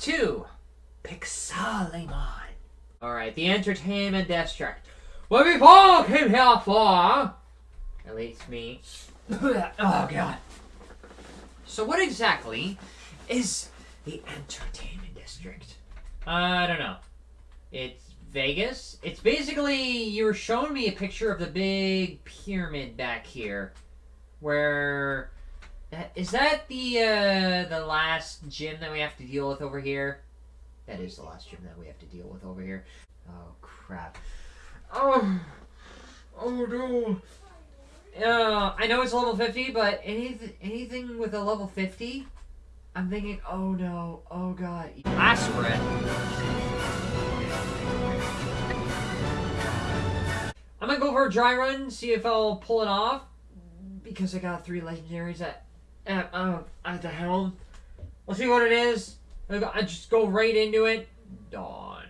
to Pixelimon. Alright, the Entertainment District. What we all came here for, at least me. oh god. So what exactly is the Entertainment District? Uh, I don't know. It's Vegas. It's basically you were showing me a picture of the big pyramid back here, where that is that the uh, the last gym that we have to deal with over here. That is the last gym that we have to deal with over here. Oh crap. Oh, oh no. Uh, I know it's level 50, but anything anything with a level 50, I'm thinking, oh no, oh god. Last I'm gonna go for a dry run, see if I'll pull it off. Because I got three legendaries at at, uh, at the helm. We'll see what it is. I just go right into it. Dawn.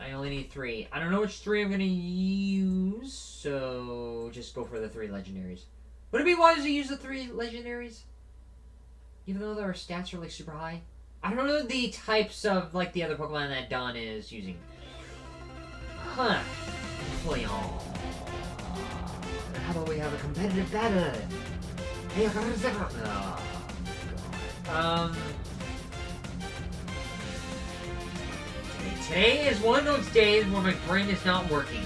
I only need three. I don't know which three I'm gonna use, so just go for the three legendaries. Would it be wise to use the three legendaries? Even though their stats are like super high? I don't know the types of like the other Pokemon that Dawn is using. Huh. How about we have a competitive battle? Um. Today is one of those days where my brain is not working.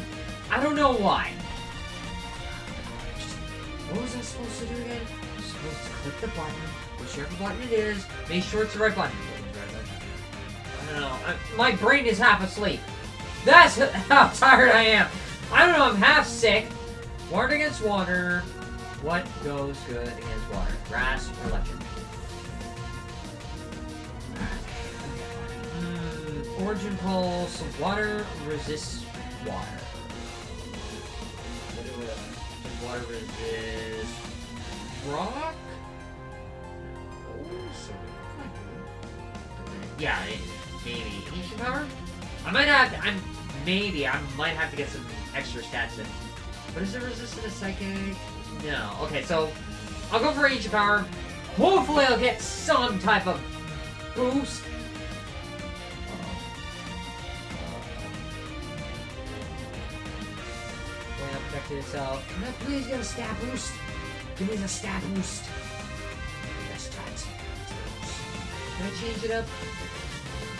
I don't know why. what was I supposed to do again? I'm supposed to click the button, whichever button it is, make sure it's the right button. I don't know. I, my brain is half asleep. That's how tired I am. I don't know, I'm half sick. Water against water. What goes good against water? Grass or electric? Mm, origin pulse. Water resists water. Water resists rock? Yeah, it, maybe. Ancient power? I might have to, I'm, maybe, I might have to get some extra stats in. But is it resistant to psychic? No. Okay, so I'll go for ancient power. Hopefully I'll get some type of boost. Yeah, protect yourself. Can I please get a stat boost? Give me the stat boost. Tat. Can I change it up?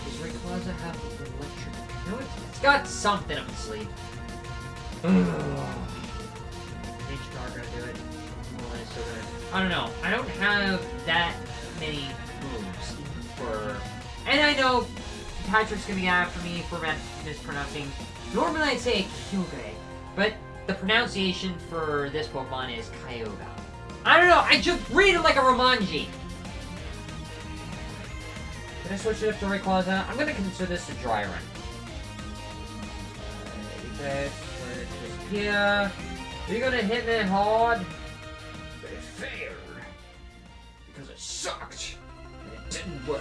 Does Rayquaza have electric? No, it's got something up its sleeve. I don't know. I don't have that many moves for... And I know Patrick's gonna be after me for mispronouncing. Normally I'd say Kyogre, but the pronunciation for this Pokemon is Kyogre. I don't know, I just read it like a Romanji. Can I switch it up to Rayquaza? I'm gonna consider this a dry run. Uh, okay, here. Are you gonna hit me hard? But it failed. Because it sucked. And it didn't work.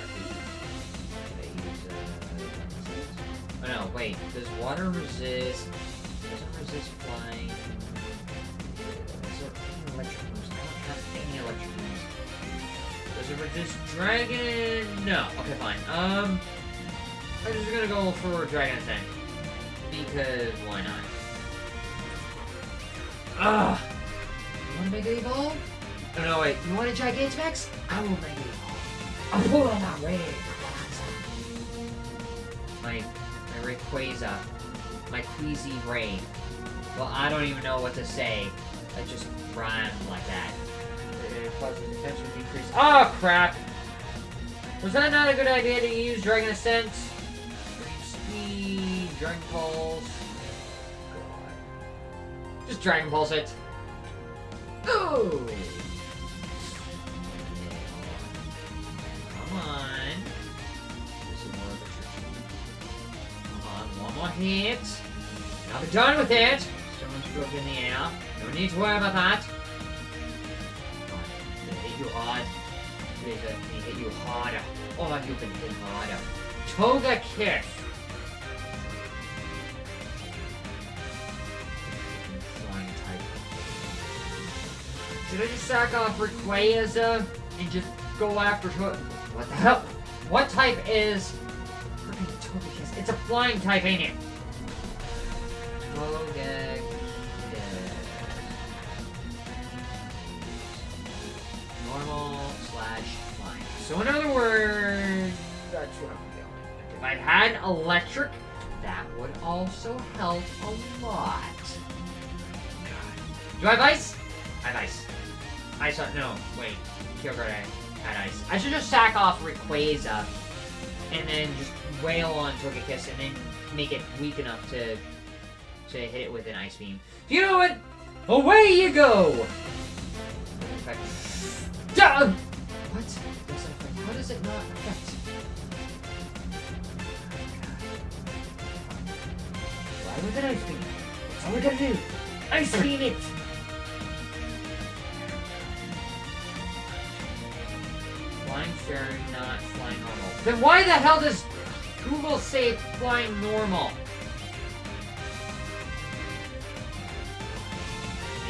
Oh no, wait. Does water resist? Doesn't resist flying. Is there any electric moves? I don't have any electric moves. Does it resist dragon? No. Okay, fine. Um, I'm just gonna go for dragon attack. Because why not? Ugh! You want to Mega Evolve? Oh, no, wait. You want a Gigantamax? I will Mega Evolve. I'll pull on that way. My, my Rayquaza. My Queasy Ray. Well, I don't even know what to say. I just rhymed like that. Oh, crap! Was that not a good idea to use Dragon Ascent? Speed, Dragon Pulse... Just Dragon Pulse it. Ooh! Come on. Come on, one more hit. Now be done with it. Someone's broke in the air. No need to worry about that. Come on. hit you hard. Please let me hit you harder. Oh, you can hit harder. Togekiss. Should I just sack off Rayquaza and just go after What the hell? What type is? It's a flying type, ain't it? Normal slash flying. So in other words, that's what I'm feeling. If I had electric, that would also help a lot. Do I have ice? I have ice. On, no, wait. Kyogre had ice. I should just sack off Rayquaza and then just wail on Togekiss and then make it weak enough to to hit it with an ice beam. You know what? Away you go! Okay. Duh! What? Affect? How does it not affect? Oh Why would an ice beam? That's all we gotta do. Ice beam it! Not flying normal. Then why the hell does Google say it's flying normal?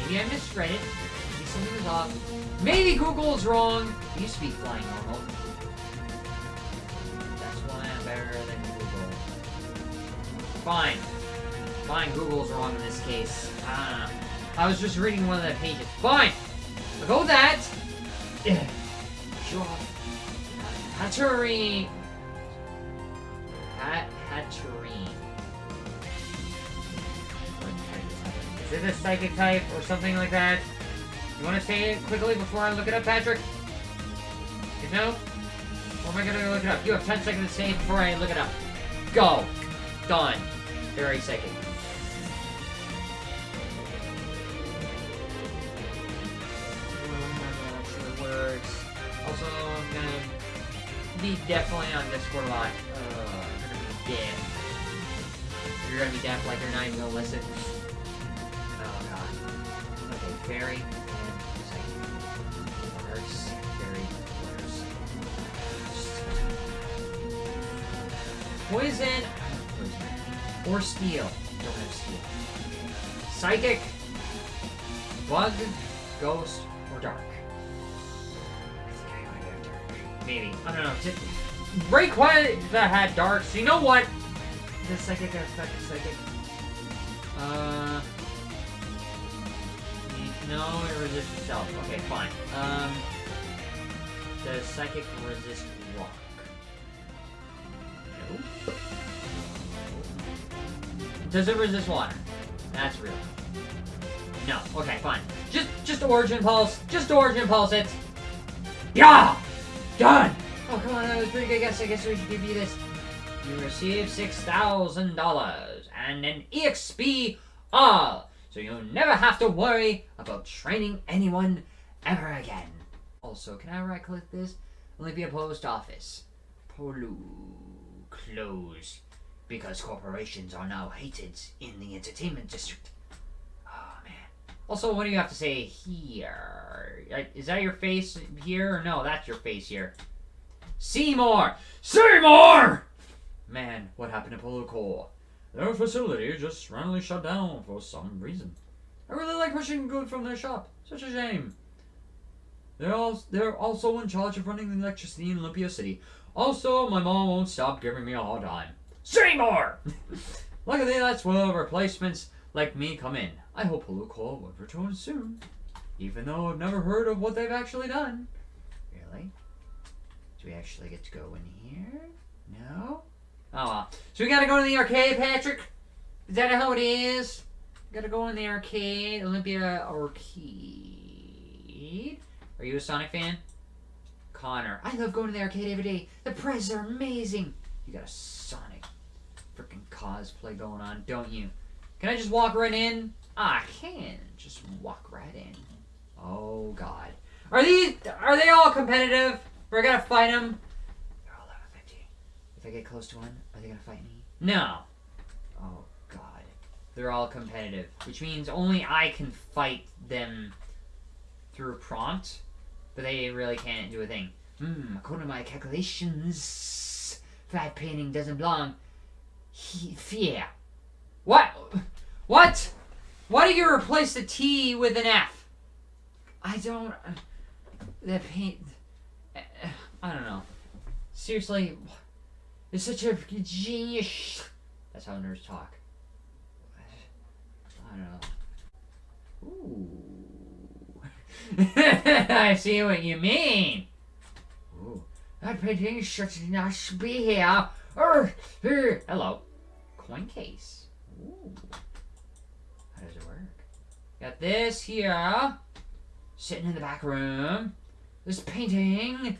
Maybe I misread it. Maybe something was off. Maybe Google's wrong. It used to be flying normal. That's why I'm better than Google. Fine. Fine, Google's wrong in this case. Ah, I was just reading one of the pages. Fine! I'll go that! Sure. Hatterene. Hat Hatterene. Is it a psychic type or something like that? You want to say it quickly before I look it up, Patrick? You know? Or am I gonna look it up? You have 10 seconds to say it before I look it up. Go! Done. Very psychic. Be definitely on Discord lot. Uh, I'm gonna be deaf. You're gonna be deaf like you're not even gonna listen. Oh god. Okay, fairy. Words. Fairy. Poison. Poison. Or steel. Don't have steel. Psychic. Bug. Ghost. Or dark. Maybe. I don't know. Just, Rayquaza that had dark. So you know what? Does psychic affect psychic? Uh. No, it resists itself. Okay, fine. Um. Does psychic resist rock? No. Does it resist water? That's real. No. Okay, fine. Just, just origin pulse. Just origin pulse it. Yeah. Done. Oh come on, that was pretty good guess. I guess we should give you this. You receive six thousand dollars and an EXP all, so you'll never have to worry about training anyone ever again. Also, can I right click this? Olympia Post Office. Polu closed because corporations are now hated in the entertainment district. Also, what do you have to say here? Uh, that your face here? Or no, that's your face here. Seymour! Seymour! Man, what happened to Polo Core? Their facility just randomly shut down for some reason. I really like pushing good from their shop. Such a shame. They're, al- they're also in charge of running the electricity in Olympia City. Also, my mom won't stop giving me a hard time. Seymour! Luckily, that's where replacements like me come in. I hope Polo Core will return soon. Even though I've never heard of what they've actually done. Really? Do we actually get to go in here? No? Oh well. So we gotta go to the arcade, Patrick? Is that how it is? Gotta go in the arcade, Olympia Arcade. Are you a Sonic fan? Connor. I love going to the arcade every day. The prizes are amazing. You got a Sonic freaking cosplay going on, don't you? Can I just walk right in? I can. Just walk right in. Oh god. Are these are they all competitive? We're gonna fight them. They're all level 50. If I get close to one, are they gonna fight me? No. Oh god. They're all competitive, which means only I can fight them through prompt, but they really can't do a thing. Hmm, according to my calculations, fat painting doesn't belong he- here. What? What? Why do you replace the T with an F? I don't. That paint. I don't know. Seriously, it's such a genius. That's how nerds talk. I don't know. Ooh. I see what you mean. Ooh. That painting should not be here. Er, er. Hello. Coin case. Ooh. How does it work? Got this here. Sitting in the back room. This painting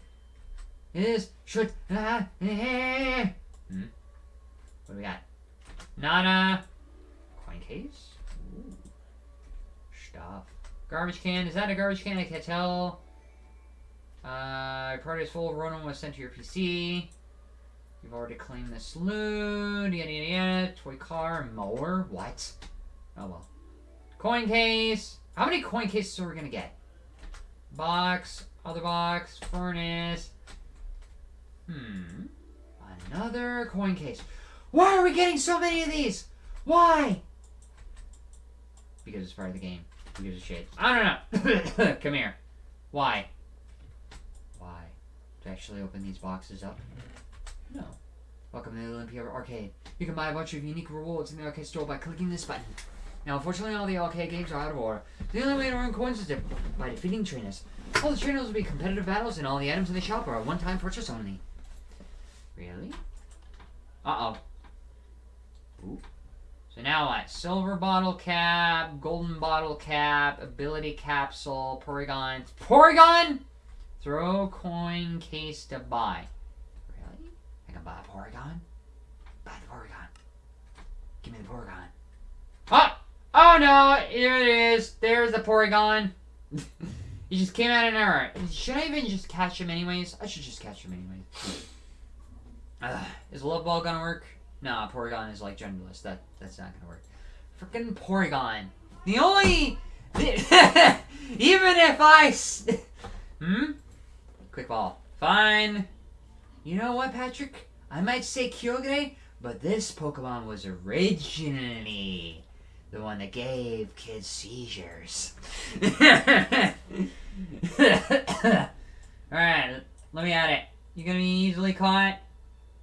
is should uh, eh. hmm? What do we got? Nada. Coin case. Ooh. Stuff. Garbage can. Is that a garbage can? I can't tell. Uh, produce full of Ronan was sent to your PC. You've already cleaned the saloon. Yada yada yada. Toy car. Mower. What? Oh well. Coin case. How many coin cases are we gonna get? Box. Other box. Furnace. Hmm. Another coin case. Why are we getting so many of these? Why? Because it's part of the game. Who gives a shit? I don't know. Come here. Why? Why? To actually open these boxes up? No. Welcome to the Olympia Arcade. You can buy a bunch of unique rewards in the arcade store by clicking this button. Now, unfortunately, all the arcade games are out of order. The only way to earn coins is by defeating trainers. All the trainers will be competitive battles, and all the items in the shop are a one-time purchase only. Really? Uh-oh. Ooh. So now what? Silver bottle cap, golden bottle cap, ability capsule, Porygon. Porygon? Throw coin case to buy. Really? I can buy a Porygon? Buy the Porygon. Give me the Porygon. Oh! Oh no! Here it is. There's the Porygon. he just came out of nowhere. Should I even just catch him anyways? I should just catch him anyways. Uh, is a Love Ball gonna work? Nah, Porygon is like genderless. That that's not gonna work. Freaking Porygon. The only, even if I, hmm, quick ball. Fine. You know what, Patrick? I might say Kyogre, but this Pokemon was originally the one that gave kids seizures. Alright, let me at it. You gonna be easily caught?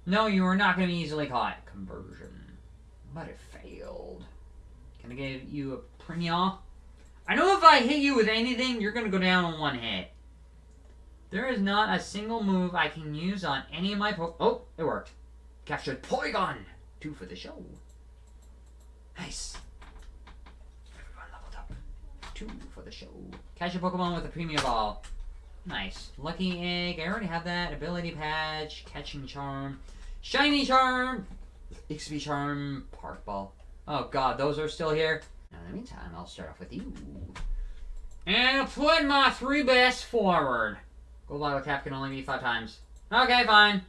No, you are not to be easily caught. Conversion. But it failed. Can I give you a premium? I know if I hit you with anything, you're to go down on one hit. There is not a single move I can use on any of my po- Oh, it worked. Captured Porygon! Two for the show. Nice. Two for the show. Catch a Pokemon with a premium ball. Nice. Lucky Egg. I already have that. Ability Patch. Catching Charm. Shiny Charm. XP Charm. Park Ball. Oh god, those are still here. Now, in the meantime, I'll start off with you. And I'll put my three best forward. Gold bottle cap can only be five times. Okay, fine.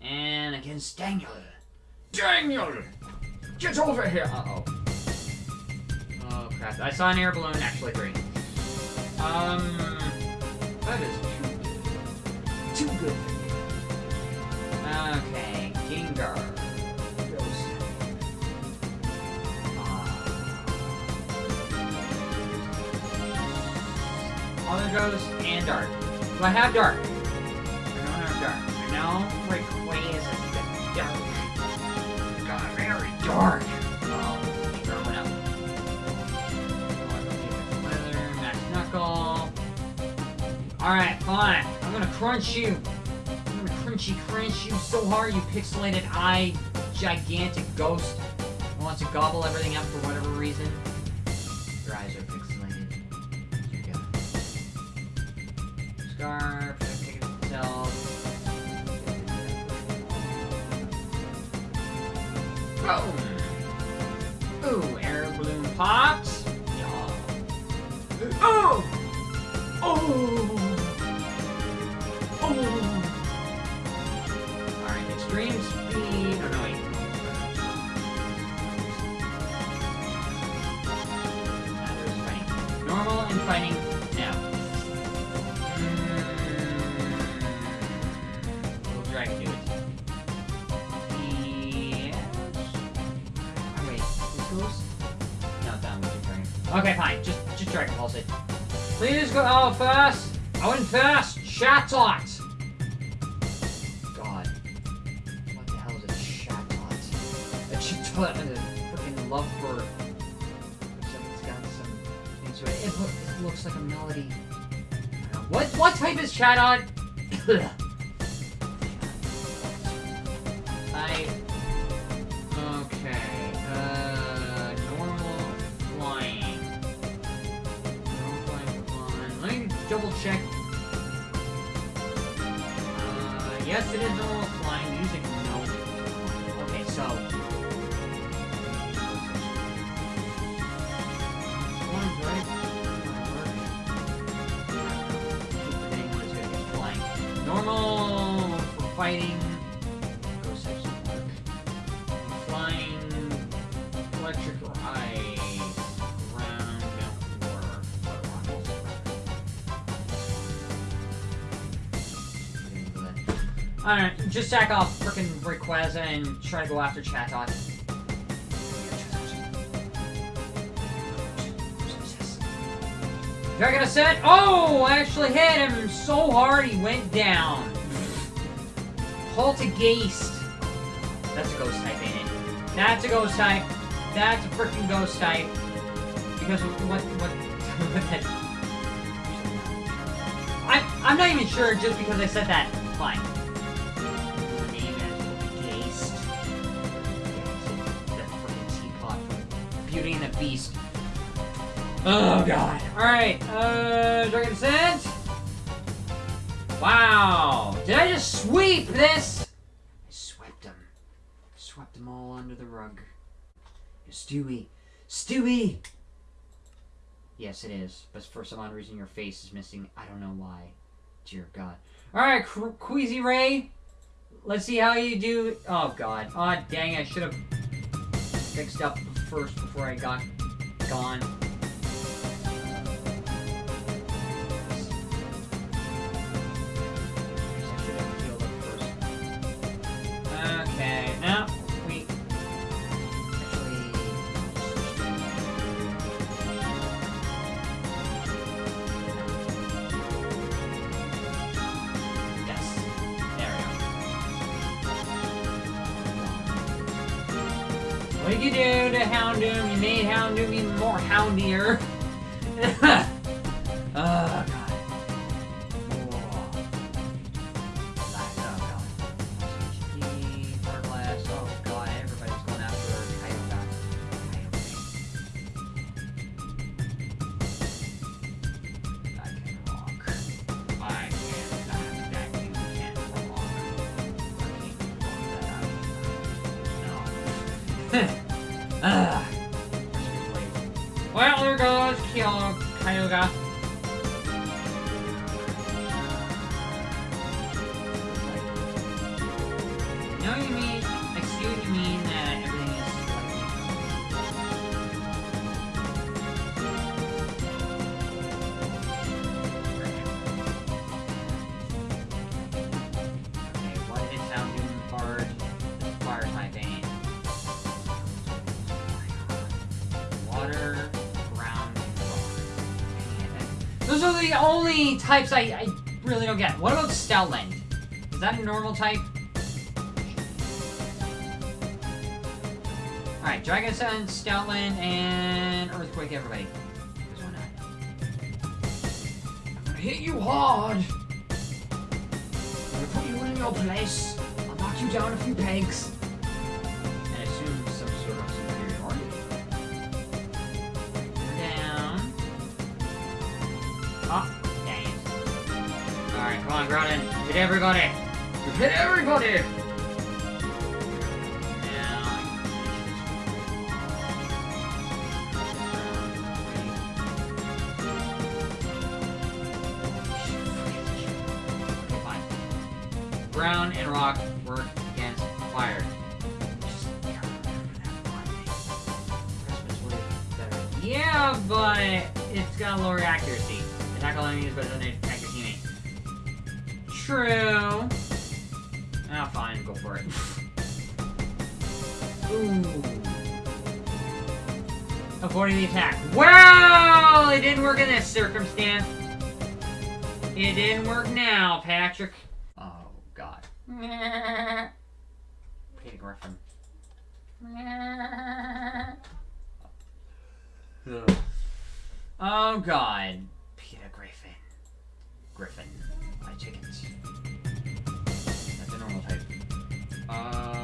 And against Daniel. Daniel! Get over here! Uh-oh. I saw an air balloon, actually three. Um... That is too, too good. Okay, Gengar. Ghost. Uh, Other Ghost and Dark. Do I have Dark? I don't have Dark. I know Rayquaza is the Dark. Got very Dark. Alright, fine. I'm gonna crunch you. I'm gonna crunchy crunch you so hard you pixelated eye gigantic ghost wants to gobble everything up for whatever reason. Your eyes are pixelated. You go. Scarf, it itself. Boom! Oh! Ooh, air balloon pops. Yeah. Oh! Oh! Alright, extreme speed. Oh, no, wait. Normal and fighting now. Mm. We'll try to it. Yes. Oh, wait. This goes? No, that turn. Okay, fine. Just, just Dragon Pulse it. Please go. Oh, fast. I went fast. Chatot. Chat on? I okay. Uh, normal flying. Normal flying, flying. Let me double check. Uh, yes, it is normal flying just sack off frickin' Rayquaza and try to go after Chatot. Dragon Ascent! Oh! I actually hit him so hard he went down. Poltergeist. That's a ghost type, ain't it? That's a ghost type. That's a freaking ghost type. Because what what what I I'm not even sure just because I said that. Fine. Beauty and the Beast. Oh god. Alright, uh Dragon Ascent. Wow! Did I just sweep this? I swept them. Swept them all under the rug. Stewie. Stewie! Yes, it is. But for some odd reason, your face is missing. I don't know why. Dear God. Alright, Queasy Ray. Let's see how you do. Oh, God. Oh, dang. I should have fixed up first before I got gone. Do to Houndoom? You made Houndoom even more houndier. oh god. Kyogre. Kyogre. I. I. I. Ah. Well, there goes Kyo Kyogre. You know what you mean? Types I, I really don't get. What about Stoutland? Is that a normal type? Alright, Dragon Sun, Stoutland, and Earthquake, everybody. 'Cause why not? I'm gonna hit you hard! I'm gonna put you in your place. I'll knock you down a few pegs. Come on, Groudon. Hit everybody! Hit everybody! Avoiding the attack. Well, it didn't work in this circumstance. It didn't work now, Patrick. Oh, God. Peter Griffin. Oh god. Peter Griffin. Griffin. My chickens. That's a normal type. Uh.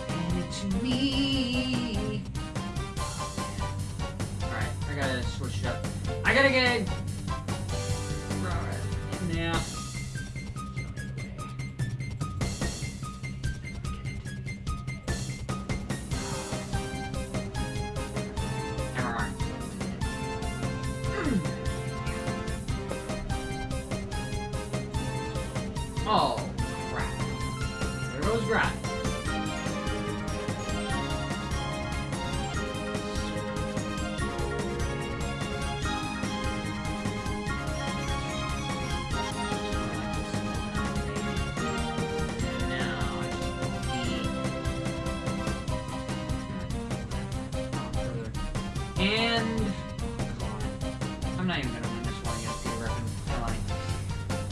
to me. Alright, I gotta switch it up. I gotta get. Alright, now. And I'm not even gonna win this one against Peter Griffin. I?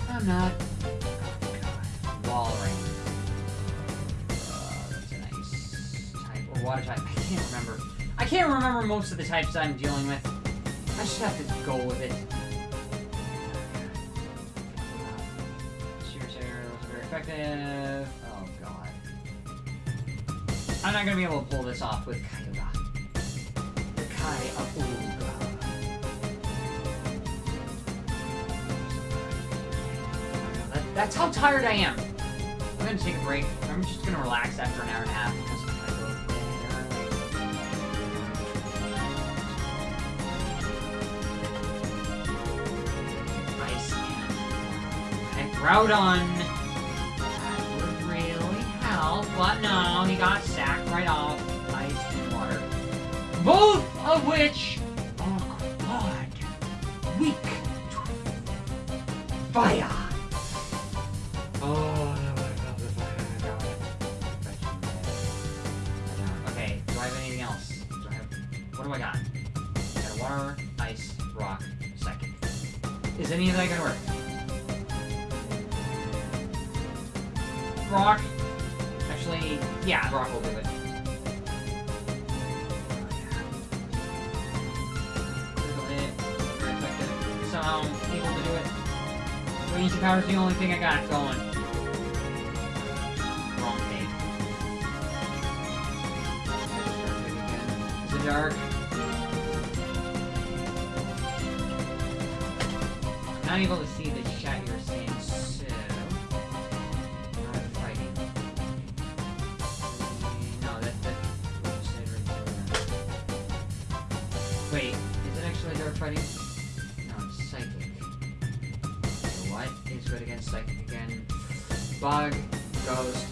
I'm not. Oh god. Walrein. Uh, that's a nice type. Or water type. I can't remember. I can't remember most of the types I'm dealing with. I just have to go with it. Sheer Sayer was very effective. Oh god. I'm not gonna be able to pull this off with Kyogre. The Kai. That, that's how tired I am. I'm gonna take a break. I'm just gonna relax after an hour and a half Groudon. That would really help, but no, he got sacked right off. Ice and water. Both of which are oh, quad weak fire. Oh. Okay, do I have anything else? What do I got? Water, ice, rock, psychic. Is any of that gonna work? Rock? Actually, yeah, rock will do. Raging power's the only thing I got going. Wrong take. Is it dark? Not able to see the psychic again? Bug, ghost.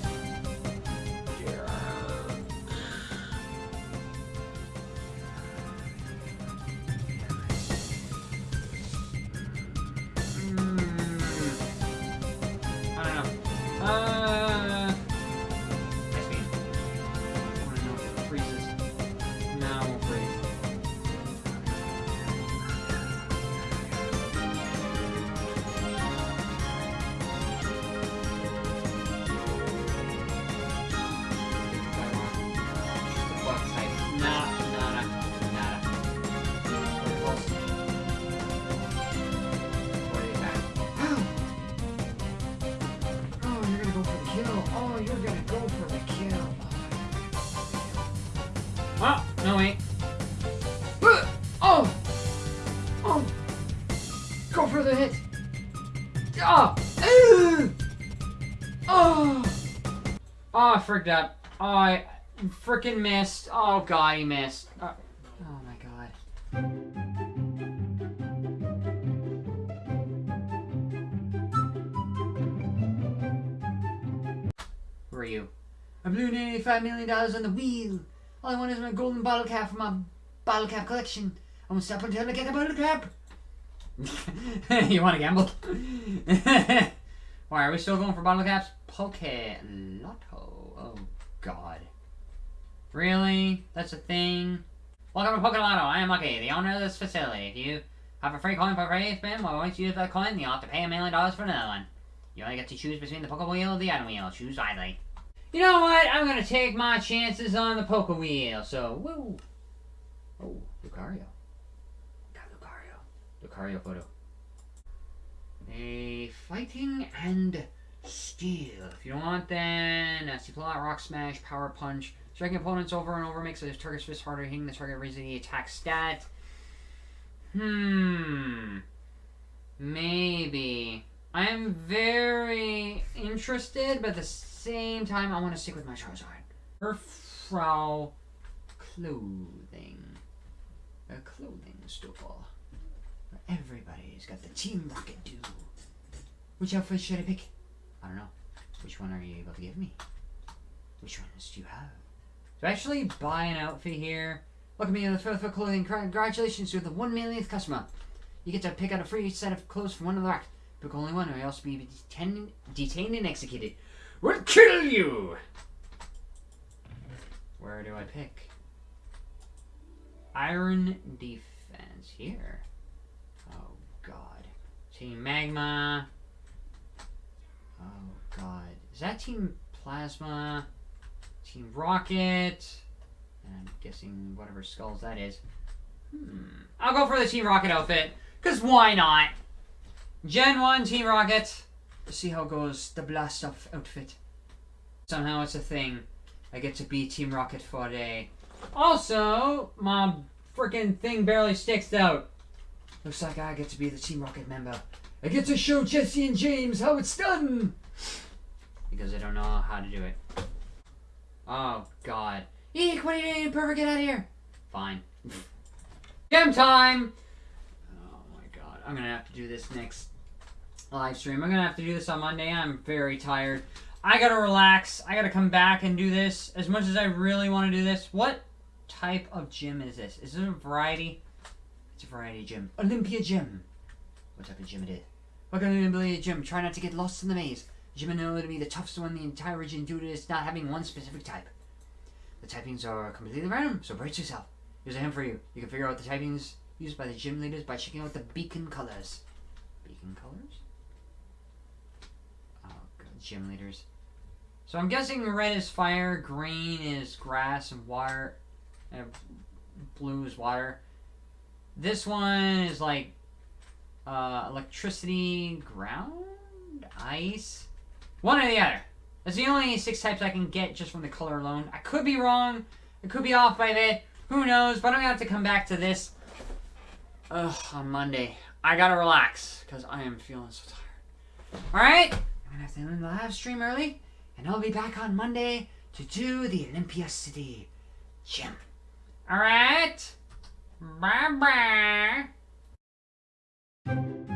I. Oh, I freaking missed. Oh, God, he missed. Oh, oh my God. Who are you. I blew nearly $5 million on the wheel. All I want is my golden bottle cap for my bottle cap collection. I won't stop until I get the bottle cap. you want to gamble? Why, are we still going for bottle caps? Poke Lotto. Oh, God. Really? That's a thing? Welcome to Poke Lotto. I am Lucky, the owner of this facility. If you have a free coin for free spin, well, once you use that coin, you'll have to pay a million dollars for another one. You only get to choose between the Poke wheel or the item wheel. Choose wisely. You know what? I'm gonna take my chances on the Poke wheel. So, woo. Oh, Lucario. Got Lucario. Lucario photo. A fighting and steel. If you don't want, then nasty plot, rock smash, power punch. Striking opponents over and over makes the target's fist harder, hitting the target raising the attack stat. Hmm. Maybe. I am very interested, but at the same time, I want to stick with my Charizard. Frau clothing. A clothing store. Everybody's got the Team Rocket do. Which outfit should I pick? I don't know. Which one are you able to give me? Which ones do you have? I actually buy an outfit here? Welcome to the for clothing. Congratulations, you're the one millionth customer. You get to pick out a free set of clothes from one of the racks. Pick only one, or else be detained, detained and executed. We'll kill you! Where do I pick? Iron Defense. Here. Oh, God. Team Magma. God. Is that Team Plasma? Team Rocket? And I'm guessing whatever skulls that is. Hmm. I'll go for the Team Rocket outfit. Because why not? Gen 1 Team Rocket. Let's see how goes. The blast off outfit. Somehow it's a thing. I get to be Team Rocket for a day. Also, my freaking thing barely sticks out. Looks like I get to be the Team Rocket member. I get to show Jessie and James how it's done! Because I don't know how to do it. Oh, God. Eek, what are you doing? Perfect, get out of here! Fine. Gem time! Oh my god. I'm gonna have to do this next live stream. I'm gonna have to do this on Monday. I'm very tired. I gotta relax. I gotta come back and do this. As much as I really want to do this. What type of gym is this? Is it a variety? It's a variety gym. Olympia Gym. What type of gym it is? Welcome to Olympia Gym. Try not to get lost in the maze. Is to be the toughest one in the entire region due to its not having one specific type. The typings are completely random, so brace yourself. Here's a hint for you. You can figure out the typings used by the gym leaders by checking out the beacon colors. Beacon colors? Oh, God, gym leaders. So I'm guessing red is fire, green is grass and water, and blue is water. This one is like uh, electricity, ground, ice, one or the other. That's the only six types I can get just from the color alone. I could be wrong. I could be off by a bit. Who knows? But I'm gonna have to come back to this Ugh, on Monday. I gotta relax because I am feeling so tired. All right, I'm gonna have to end the live stream early. And I'll be back on Monday to do the Olympia City Gym. Alright? Bye bye.